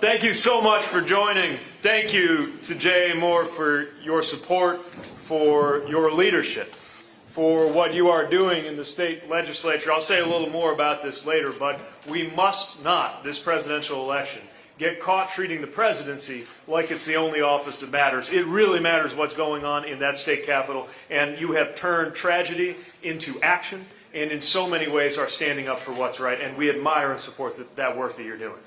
Thank you so much for joining. Thank you to Jay Moore for your support, for your leadership, for what you are doing in the state legislature. I'll say a little more about this later, but we must not, this presidential election, get caught treating the presidency like it's the only office that matters. It really matters what's going on in that state capital, and you have turned tragedy into action, and in so many ways are standing up for what's right, and we admire and support that, that work that you're doing.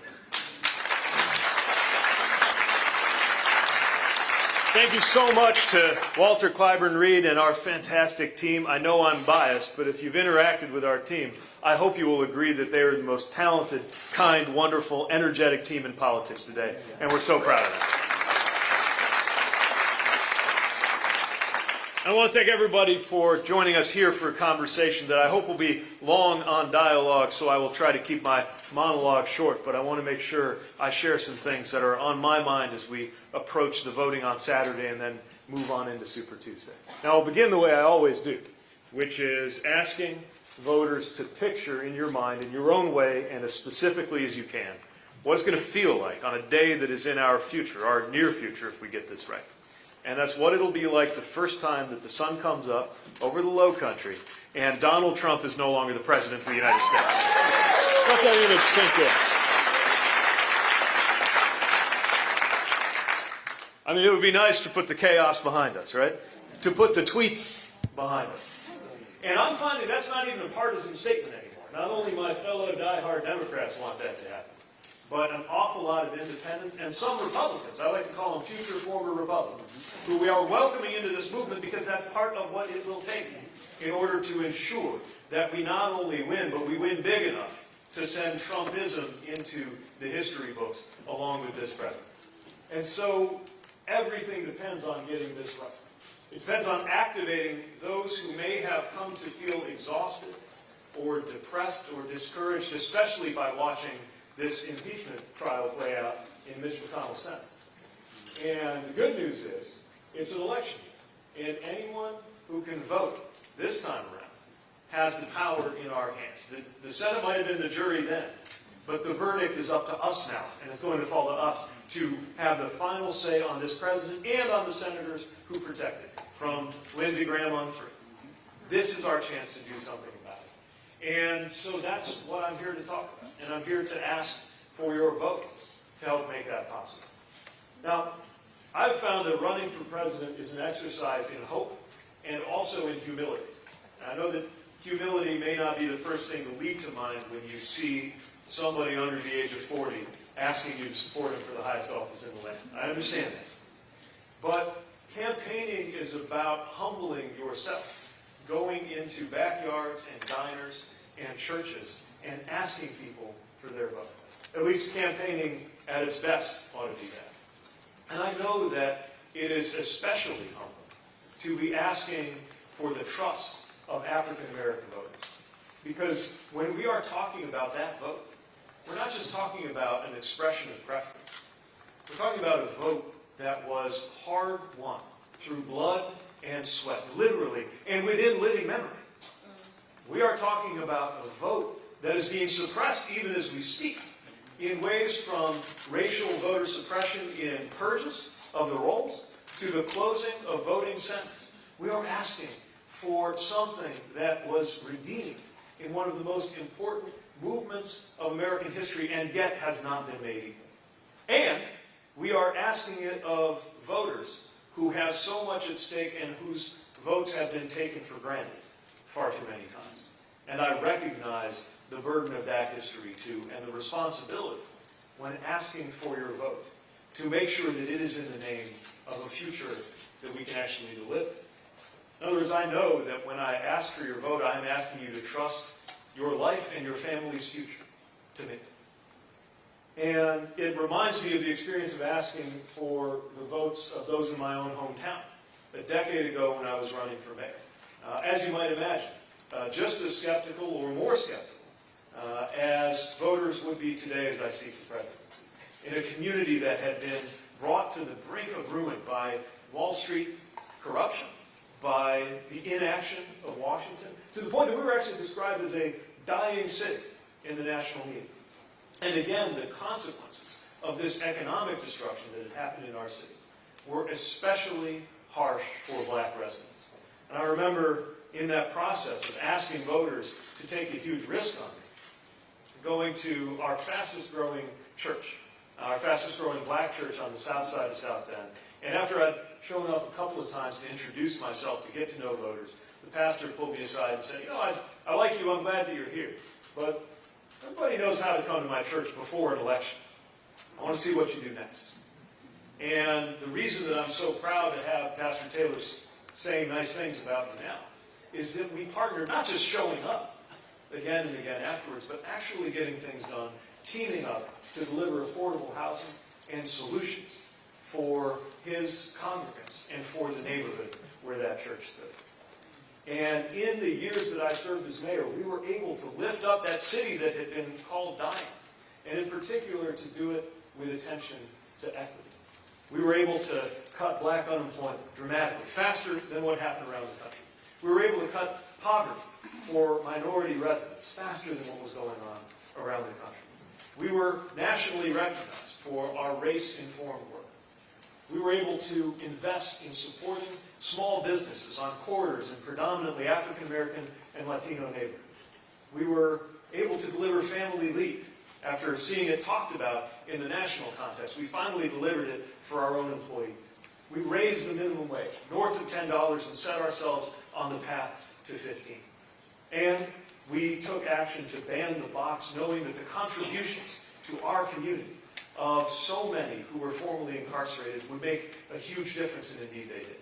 Thank you so much to Walter Clyburn Reed and our fantastic team. I know I'm biased, but if you've interacted with our team, I hope you will agree that they are the most talented, kind, wonderful, energetic team in politics today, and we're so proud of them. I want to thank everybody for joining us here for a conversation that I hope will be long on dialogue, so I will try to keep my monologue short, but I want to make sure I share some things that are on my mind as we approach the voting on Saturday and then move on into Super Tuesday. Now, I'll begin the way I always do, which is asking voters to picture in your mind, in your own way, and as specifically as you can, what it's going to feel like on a day that is in our future, our near future, if we get this right. And that's what it'll be like the first time that the sun comes up over the low country and Donald Trump is no longer the president of the United States. Let that image sink in. I mean, it would be nice to put the chaos behind us, right? To put the tweets behind us. And I'm finding that's not even a partisan statement anymore. Not only my fellow die-hard Democrats want that to happen, but an awful lot of independents and some Republicans, I like to call them future former Republicans, who we are welcoming into this movement because that's part of what it will take in order to ensure that we not only win, but we win big enough to send Trumpism into the history books along with this president. And so everything depends on getting this right. It depends on activating those who may have come to feel exhausted or depressed or discouraged, especially by watching this impeachment trial play out in Mitch McConnell's Senate. And the good news is, it's an election year, and anyone who can vote this time around has the power in our hands. The, the Senate might have been the jury then, but the verdict is up to us now, and it's going to fall to us to have the final say on this president and on the senators who protect it, from Lindsey Graham on through. This is our chance to do something and so that's what I'm here to talk about. And I'm here to ask for your vote to help make that possible. Now, I've found that running for president is an exercise in hope and also in humility. And I know that humility may not be the first thing to lead to mind when you see somebody under the age of 40 asking you to support him for the highest office in the land. I understand that. But campaigning is about humbling yourself, going into backyards and diners and churches and asking people for their vote. At least campaigning at its best ought to be that. And I know that it is especially humbling to be asking for the trust of African American voters. Because when we are talking about that vote, we're not just talking about an expression of preference. We're talking about a vote that was hard won through blood and sweat, literally, and within living memory. We are talking about a vote that is being suppressed even as we speak in ways from racial voter suppression in purges of the rolls to the closing of voting centers. We are asking for something that was redeemed in one of the most important movements of American history and yet has not been made equal. And we are asking it of voters who have so much at stake and whose votes have been taken for granted far too many times. And I recognize the burden of that history too and the responsibility when asking for your vote to make sure that it is in the name of a future that we can actually live. In other words, I know that when I ask for your vote, I am asking you to trust your life and your family's future to me. And it reminds me of the experience of asking for the votes of those in my own hometown a decade ago when I was running for mayor. Uh, as you might imagine, uh, just as skeptical or more skeptical uh, as voters would be today as I seek the presidency. In a community that had been brought to the brink of ruin by Wall Street corruption, by the inaction of Washington, to the point that we were actually described as a dying city in the national media. And again, the consequences of this economic destruction that had happened in our city were especially harsh for black residents. And I remember in that process of asking voters to take a huge risk on me, going to our fastest growing church, our fastest growing black church on the south side of South Bend. And after I'd shown up a couple of times to introduce myself, to get to know voters, the pastor pulled me aside and said, you know, I, I like you, I'm glad that you're here, but everybody knows how to come to my church before an election. I want to see what you do next. And the reason that I'm so proud to have Pastor Taylor saying nice things about me now is that we partner not just showing up again and again afterwards, but actually getting things done, teaming up to deliver affordable housing and solutions for his congregants and for the neighborhood where that church stood. And in the years that I served as mayor, we were able to lift up that city that had been called dying, and in particular to do it with attention to equity. We were able to cut black unemployment dramatically, faster than what happened around the country. We were able to cut poverty for minority residents faster than what was going on around the country. We were nationally recognized for our race-informed work. We were able to invest in supporting small businesses on corridors in predominantly African American and Latino neighborhoods. We were able to deliver family leave after seeing it talked about in the national context. We finally delivered it for our own employees. We raised the minimum wage north of $10 and set ourselves on the path to 15. And we took action to ban the box, knowing that the contributions to our community of so many who were formerly incarcerated would make a huge difference, and indeed they did.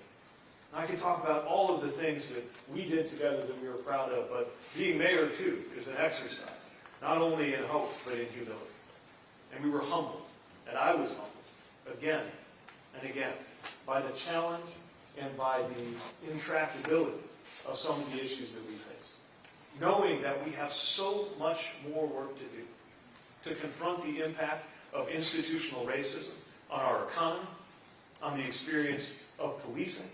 And I can talk about all of the things that we did together that we were proud of, but being mayor, too, is an exercise, not only in hope, but in humility. And we were humbled, and I was humbled, again and again, by the challenge and by the intractability of some of the issues that we face. Knowing that we have so much more work to do to confront the impact of institutional racism on our economy, on the experience of policing,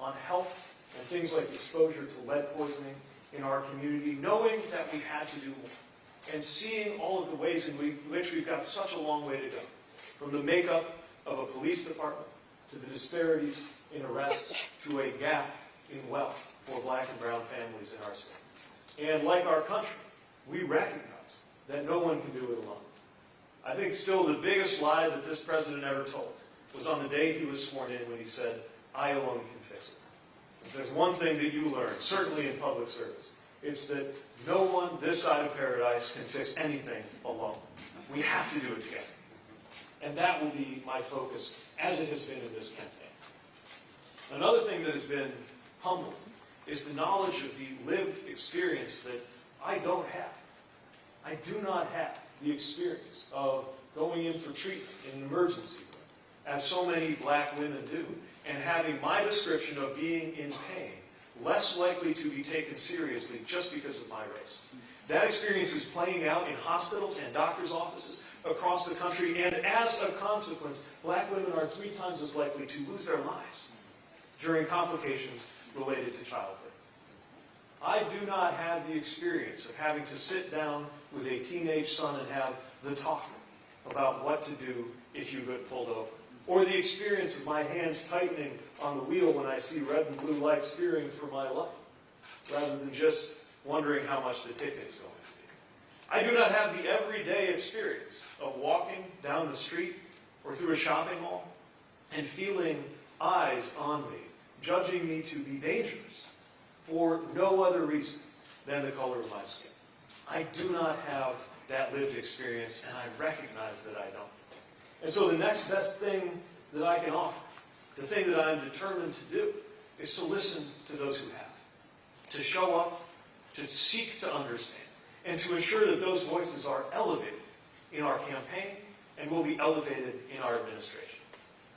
on health, and things like exposure to lead poisoning in our community, knowing that we had to do more, and seeing all of the ways in which we've got such a long way to go, from the makeup of a police department, to the disparities in arrests, to a gap in wealth for black and brown families in our state. And like our country, we recognize that no one can do it alone. I think still the biggest lie that this president ever told was on the day he was sworn in when he said, I alone can fix it. If there's one thing that you learn, certainly in public service, it's that no one this side of paradise can fix anything alone. We have to do it together. And that will be my focus, as it has been in this campaign. Another thing that has been humbling is the knowledge of the lived experience that I don't have. I do not have the experience of going in for treatment in an emergency room, as so many black women do, and having my description of being in pain less likely to be taken seriously just because of my race. That experience is playing out in hospitals and doctors' offices across the country, and as a consequence, black women are three times as likely to lose their lives during complications related to childbirth. I do not have the experience of having to sit down with a teenage son and have the talk about what to do if you get pulled over. Or the experience of my hands tightening on the wheel when I see red and blue lights fearing for my life, rather than just wondering how much the ticket is going. I do not have the everyday experience of walking down the street or through a shopping mall and feeling eyes on me, judging me to be dangerous for no other reason than the color of my skin. I do not have that lived experience, and I recognize that I don't. And so the next best thing that I can offer, the thing that I'm determined to do, is to listen to those who have, to show up, to seek to understand, and to ensure that those voices are elevated in our campaign and will be elevated in our administration.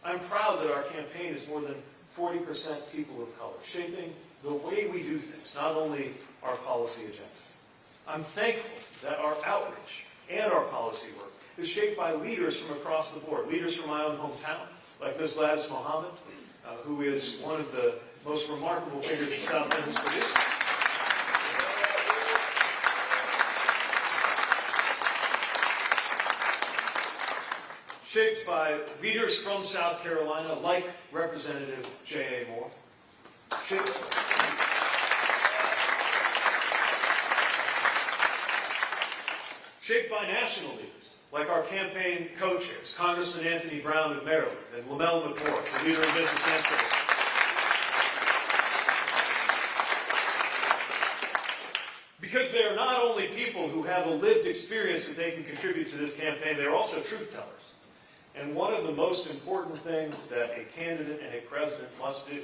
I'm proud that our campaign is more than 40% people of color, shaping the way we do things, not only our policy agenda. I'm thankful that our outreach and our policy work is shaped by leaders from across the board, leaders from my own hometown, like this Gladys Muhammad, uh, who is one of the most remarkable figures that South Bend has. Shaped by leaders from South Carolina like Representative J.A. Moore, shaped shaped by national leaders, like our campaign co-chairs, Congressman Anthony Brown of Maryland and Lamell McMorris, the leader in business trade. Because they are not only people who have a lived experience that they can contribute to this campaign, they're also truth tellers. And one of the most important things that a candidate and a president must do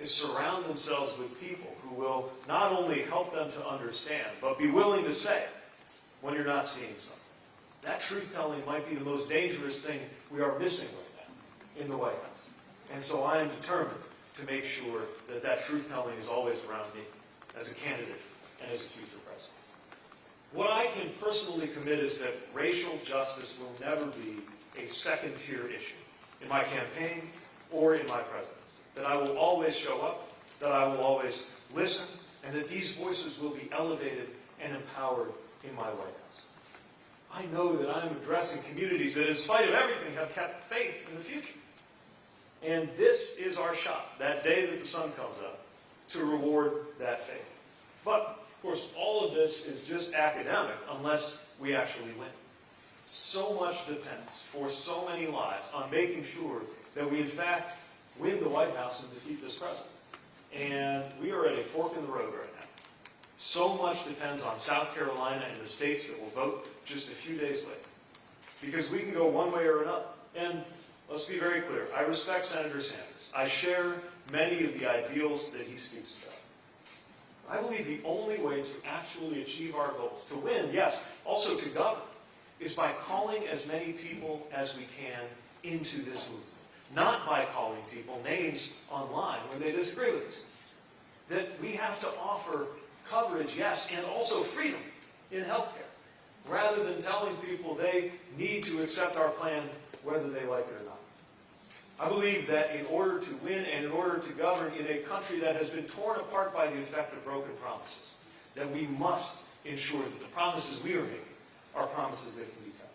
is surround themselves with people who will not only help them to understand, but be willing to say when you're not seeing something. That truth telling might be the most dangerous thing we are missing right now in the White House. And so I am determined to make sure that that truth telling is always around me as a candidate and as a future president. What I can personally commit is that racial justice will never be a second tier issue in my campaign or in my presidency. That I will always show up, that I will always listen, and that these voices will be elevated and empowered in my White House. I know that I'm addressing communities that, in spite of everything, have kept faith in the future. And this is our shot, that day that the sun comes up, to reward that faith. But, of course, all of this is just academic unless we actually win. So much depends for so many lives on making sure that we, in fact, win the White House and defeat this president. And we are at a fork in the road right now. So much depends on South Carolina and the states that will vote just a few days later. Because we can go one way or another. And let's be very clear. I respect Senator Sanders. I share many of the ideals that he speaks about. I believe the only way to actually achieve our goals, to win, yes, also to govern, is by calling as many people as we can into this movement. Not by calling people names online when they disagree with us. That we have to offer coverage, yes, and also freedom in healthcare, rather than telling people they need to accept our plan whether they like it or not. I believe that in order to win and in order to govern in a country that has been torn apart by the effect of broken promises, that we must ensure that the promises we are making are promises that can be kept.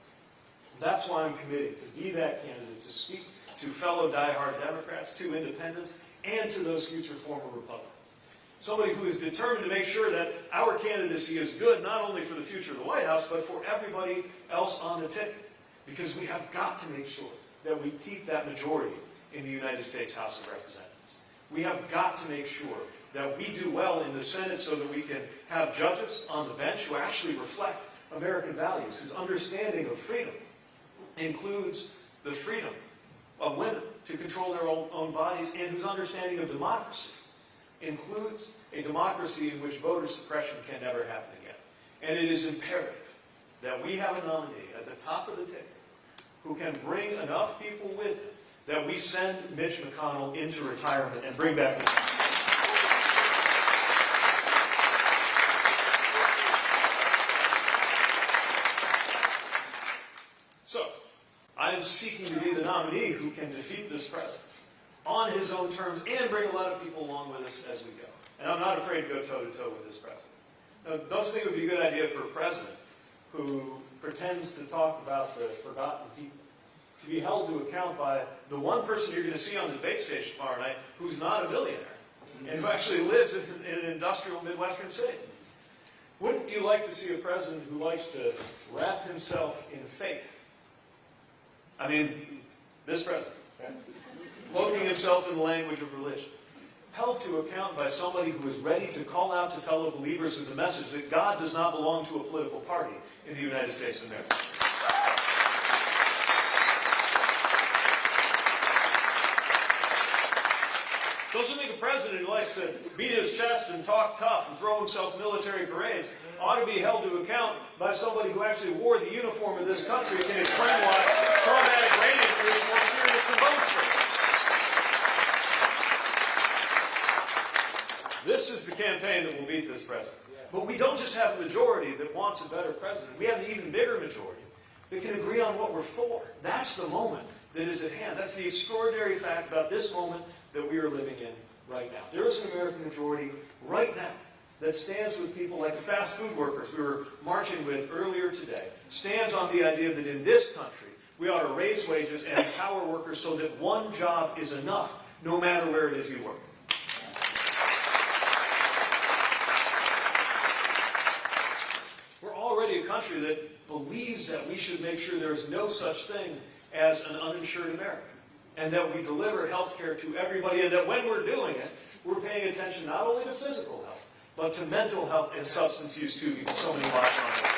That's why I'm committed to be that candidate, to speak to fellow diehard Democrats, to independents, and to those future former Republicans. Somebody who is determined to make sure that our candidacy is good not only for the future of the White House, but for everybody else on the ticket. Because we have got to make sure that we keep that majority in the United States House of Representatives. We have got to make sure that we do well in the Senate so that we can have judges on the bench who actually reflect American values, whose understanding of freedom includes the freedom of women to control their own, own bodies and whose understanding of democracy includes a democracy in which voter suppression can never happen again. And it is imperative that we have a nominee at the top of the ticket who can bring enough people with him that we send Mitch McConnell into retirement and bring back So, I am seeking to be the nominee who can defeat this president on his own terms and bring a lot of people along with us as we go. And I'm not afraid to go toe to toe with this president. Now, don't you think it would be a good idea for a president who pretends to talk about the forgotten people to be held to account by the one person you're going to see on the debate stage tomorrow night who's not a billionaire and who actually lives in, in an industrial Midwestern city? Wouldn't you like to see a president who likes to wrap himself? I mean, this president, cloaking himself in the language of religion, held to account by somebody who is ready to call out to fellow believers with the message that God does not belong to a political party in the United States of America. Don't think a president who likes to beat his chest and talk tough and throw himself military parades ought to be held to account by somebody who actually wore the uniform of this country and why traumatic brain injury is more serious than spurs? This is the campaign that will beat this president. But we don't just have a majority that wants a better president. We have an even bigger majority that can agree on what we're for. That's the moment that is at hand. That's the extraordinary fact about this moment that we are living in right now. There is an American majority right now that stands with people like the fast food workers we were marching with earlier today, stands on the idea that in this country, We ought to raise wages and empower workers so that one job is enough, no matter where it is you work. We're already a country that believes that we should make sure there is no such thing as an uninsured American. And that we deliver health care to everybody, and that when we're doing it, we're paying attention not only to physical health, but to mental health and substance use too, because so many lives are on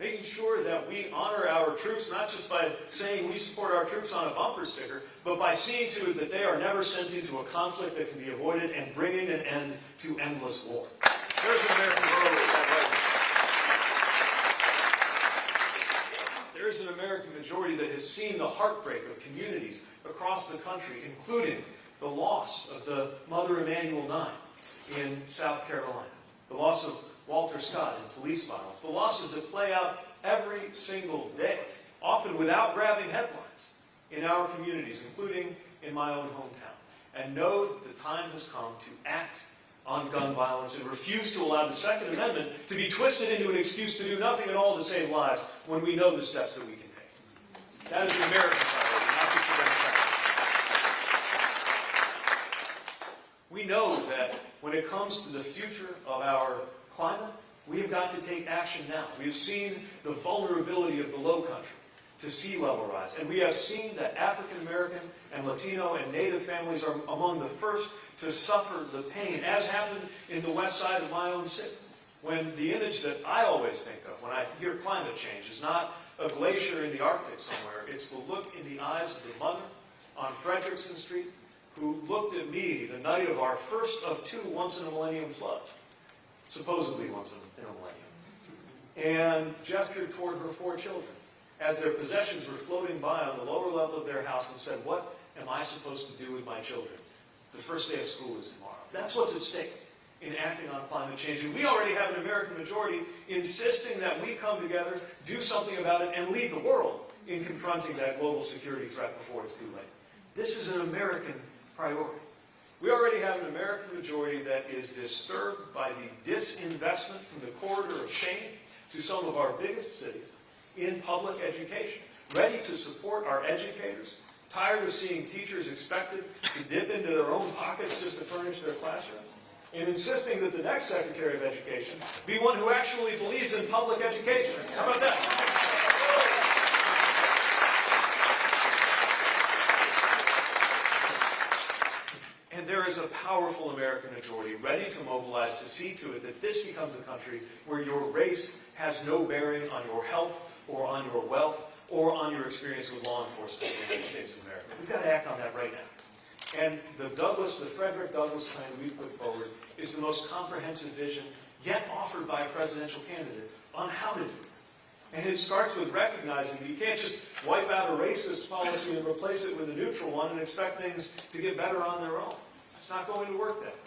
making sure that we honor our troops, not just by saying we support our troops on a bumper sticker, but by seeing to it that they are never sent into a conflict that can be avoided and bringing an end to endless war. There's an American majority that right There is an American majority that has seen the heartbreak of communities across the country, including the loss of the Mother Emanuel Nine in South Carolina, the loss of Walter Scott in police violence, the losses that play out every single day, often without grabbing headlines, in our communities, including in my own hometown. And know that the time has come to act on gun violence and refuse to allow the Second Amendment to be twisted into an excuse to do nothing at all to save lives when we know the steps that we. That is the American priority, not just the Democratic. We know that when it comes to the future of our climate, we have got to take action now. We have seen the vulnerability of the low country to sea level rise. And we have seen that African American and Latino and Native families are among the first to suffer the pain, as happened in the west side of my own city. When the image that I always think of when I hear climate change is not a glacier in the Arctic somewhere, it's the look in the eyes of the mother on Frederickson Street who looked at me the night of our first of two once-in-a-millennium floods supposedly once in a millennium, and gestured toward her four children as their possessions were floating by on the lower level of their house and said, what am I supposed to do with my children? The first day of school is tomorrow. That's what's at stake in acting on climate change. And we already have an American majority insisting that we come together, do something about it, and lead the world in confronting that global security threat before it's too late. This is an American priority. We already have an American majority that is disturbed by the disinvestment from the corridor of shame to some of our biggest cities in public education, ready to support our educators, tired of seeing teachers expected to dip into their own pockets just to furnish their classroom, and insisting that the next Secretary of Education be one who actually believes in public education. How about that? And there is a powerful American majority ready to mobilize to see to it that this becomes a country where your race has no bearing on your health or on your wealth or on your experience with law enforcement in the United States of America. We've got to act on that right now. And the Douglas, the Frederick Douglass plan we put forward is the most comprehensive vision yet offered by a presidential candidate on how to do it. And it starts with recognizing you can't just wipe out a racist policy and replace it with a neutral one and expect things to get better on their own. It's not going to work that way.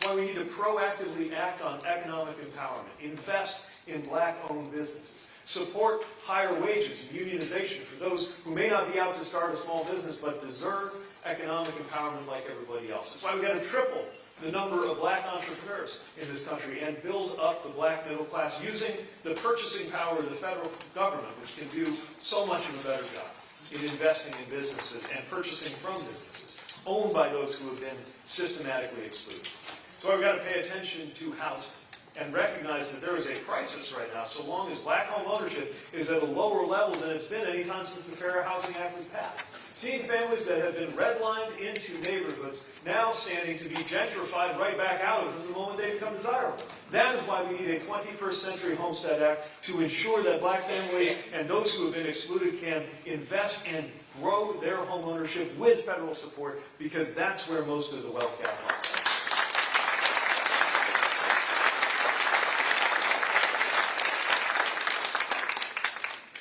That's why we need to proactively act on economic empowerment, invest in black-owned businesses, support higher wages and unionization for those who may not be out to start a small business but deserve economic empowerment like everybody else. That's why we've got to triple the number of black entrepreneurs in this country and build up the black middle class using the purchasing power of the federal government, which can do so much of a better job in investing in businesses and purchasing from businesses owned by those who have been systematically excluded. So we've got to pay attention to housing and recognize that there is a crisis right now so long as black home ownership is at a lower level than it's been any time since the Fair Housing Act was passed. Seeing families that have been redlined into neighborhoods now standing to be gentrified right back out of them the moment they become desirable. That is why we need a 21st Century Homestead Act to ensure that black families and those who have been excluded can invest and grow their home ownership with federal support because that's where most of the wealth gap lies.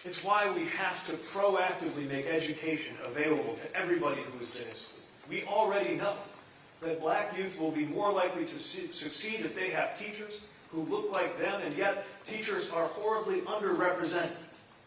It's why we have to proactively make education available to everybody who is been excluded. We already know that black youth will be more likely to succeed if they have teachers who look like them, and yet teachers are horribly underrepresented.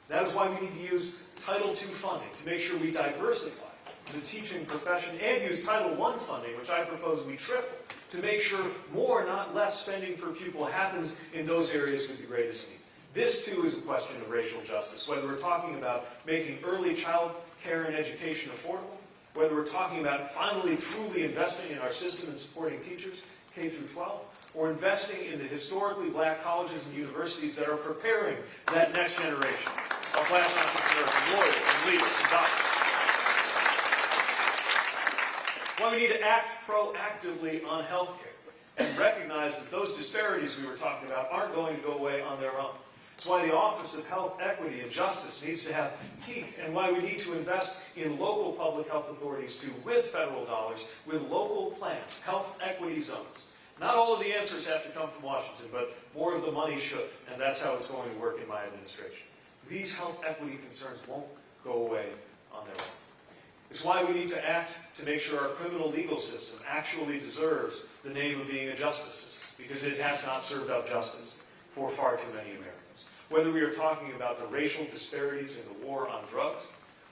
That is why we need to use Title II funding to make sure we diversify the teaching profession and use Title I funding, which I propose we triple, to make sure more, not less, spending per pupil happens in those areas with the greatest need. This too is a question of racial justice, whether we're talking about making early child care and education affordable, whether we're talking about finally truly investing in our system and supporting teachers, K through 12, or investing in the historically black colleges and universities that are preparing that next generation of black entrepreneurs and lawyers and leaders and doctors. Why we need to act proactively on healthcare and recognize that those disparities we were talking about aren't going to go away on their own. It's why the Office of Health Equity and Justice needs to have teeth and why we need to invest in local public health authorities too, with federal dollars, with local plans, health equity zones. Not all of the answers have to come from Washington, but more of the money should, and that's how it's going to work in my administration. These health equity concerns won't go away on their own. It's why we need to act to make sure our criminal legal system actually deserves the name of being a justice system, because it has not served up justice for far too many Americans. Whether we are talking about the racial disparities in the war on drugs,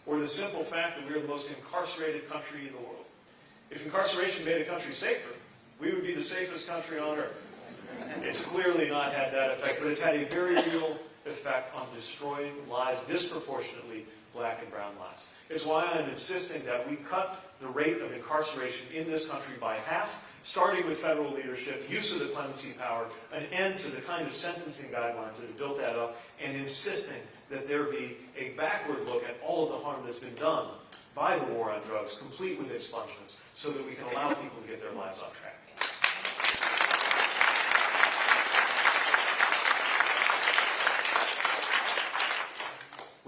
or the simple fact that we are the most incarcerated country in the world. If incarceration made a country safer, we would be the safest country on earth. It's clearly not had that effect, but it's had a very real effect on destroying lives, disproportionately black and brown lives. It's why I'm insisting that we cut the rate of incarceration in this country by half, starting with federal leadership, use of the clemency power, an end to the kind of sentencing guidelines that have built that up, and insisting that there be a backward look at all of the harm that's been done by the war on drugs, complete with expungements, so that we can allow people to get their lives on track.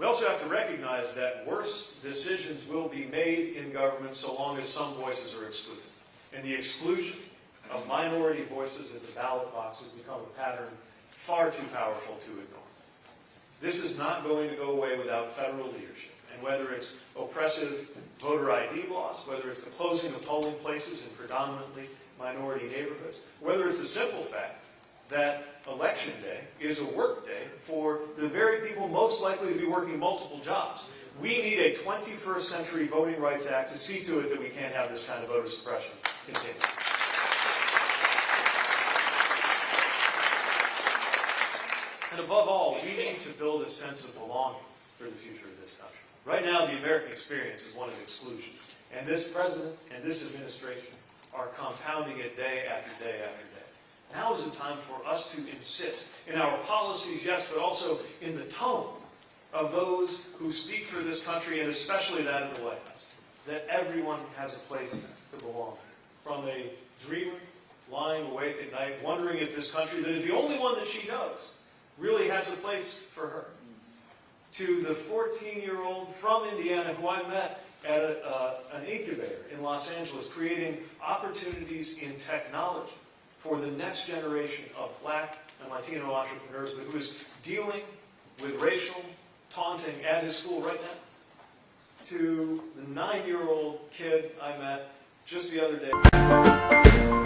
We also have to recognize that worse decisions will be made in government so long as some voices are excluded. And the exclusion of minority voices at the ballot box has become a pattern far too powerful to ignore. This is not going to go away without federal leadership. And whether it's oppressive voter ID laws, whether it's the closing of polling places in predominantly minority neighborhoods, whether it's the simple fact that election day is a work day for the very people most likely to be working multiple jobs. We need a 21st century Voting Rights Act to see to it that we can't have this kind of voter suppression continue. And above all, we need to build a sense of belonging for the future of this country. Right now, the American experience is one of exclusion. And this president and this administration are compounding it day after day after day. Now is the time for us to insist in our policies, yes, but also in the tone of those who speak for this country, and especially that of the White House, that everyone has a place to belong. From a dreamer lying awake at night, wondering if this country that is the only one that she knows really has a place for her, to the 14-year-old from Indiana who I met at a, uh, an incubator in Los Angeles, creating opportunities in technology for the next generation of black and Latino entrepreneurs, but who is dealing with racial taunting at his school right now, to the nine-year-old kid I met just the other day.